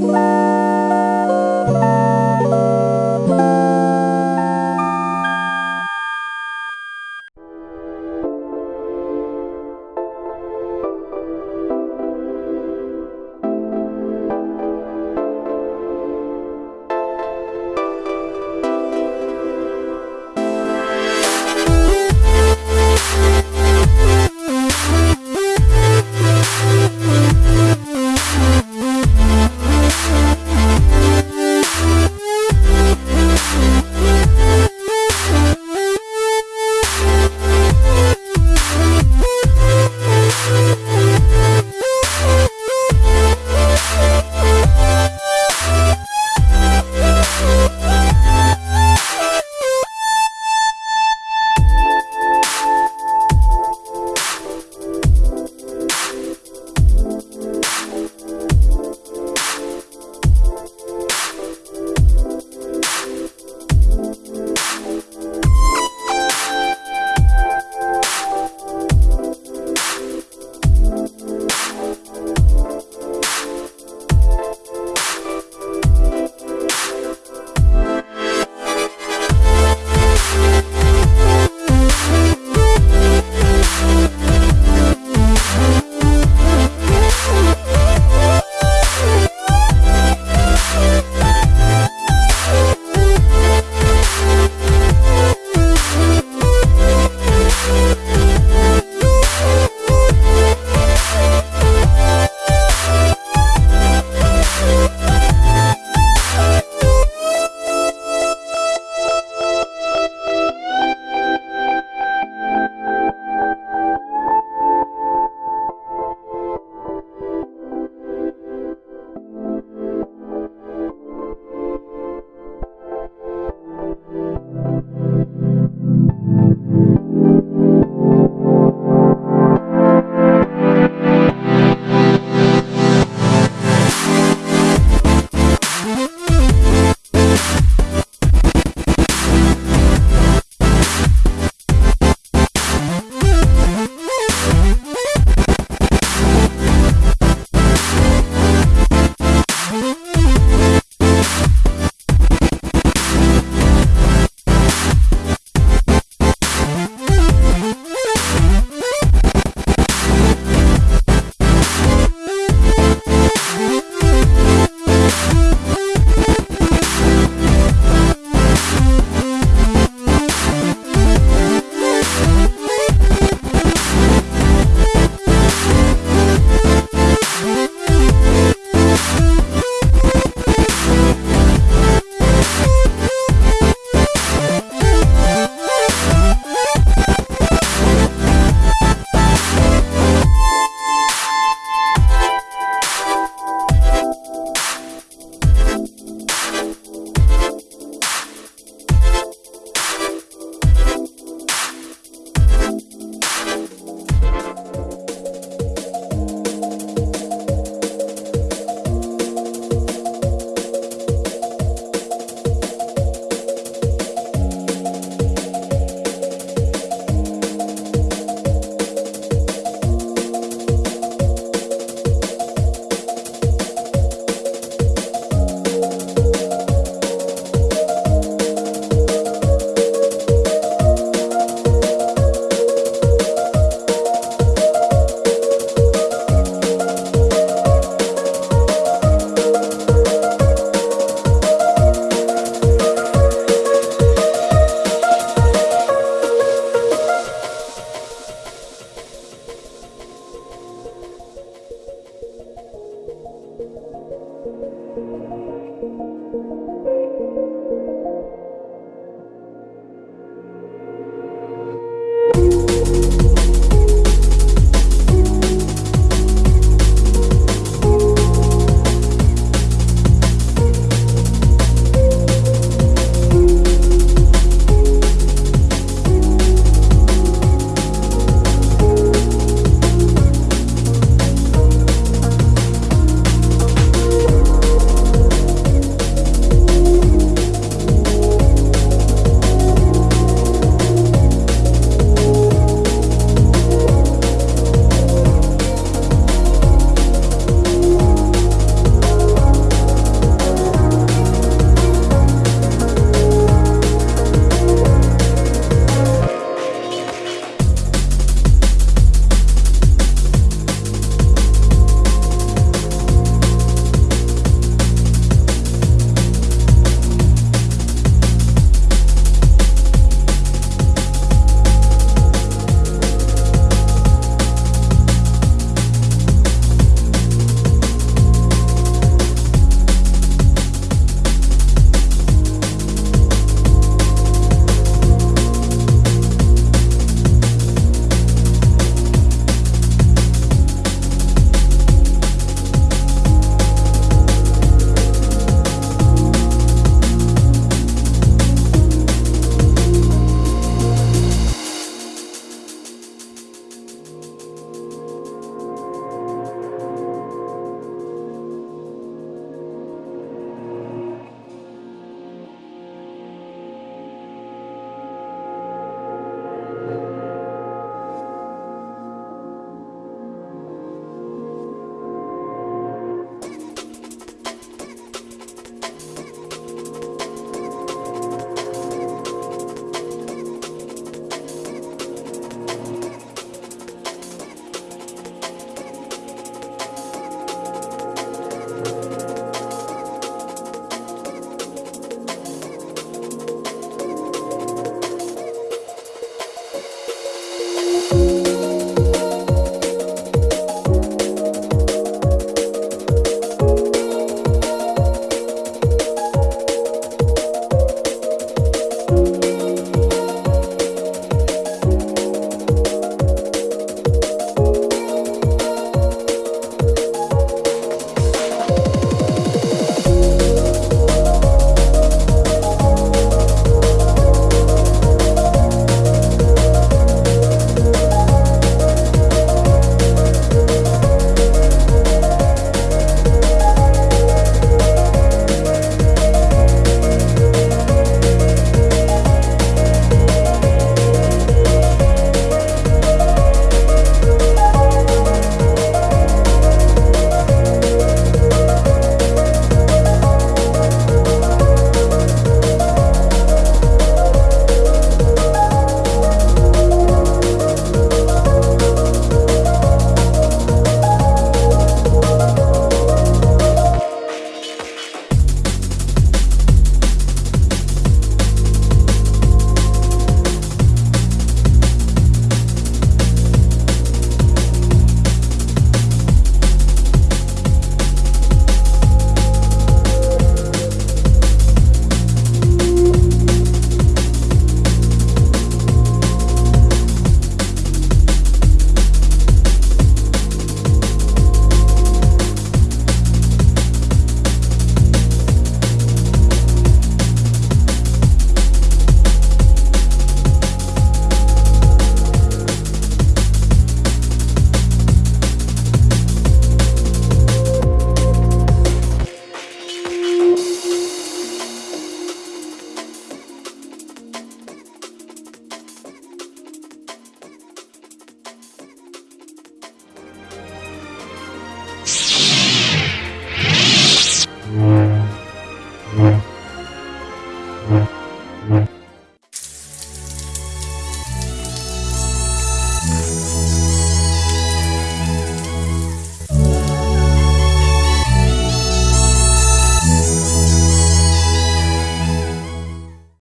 Bye.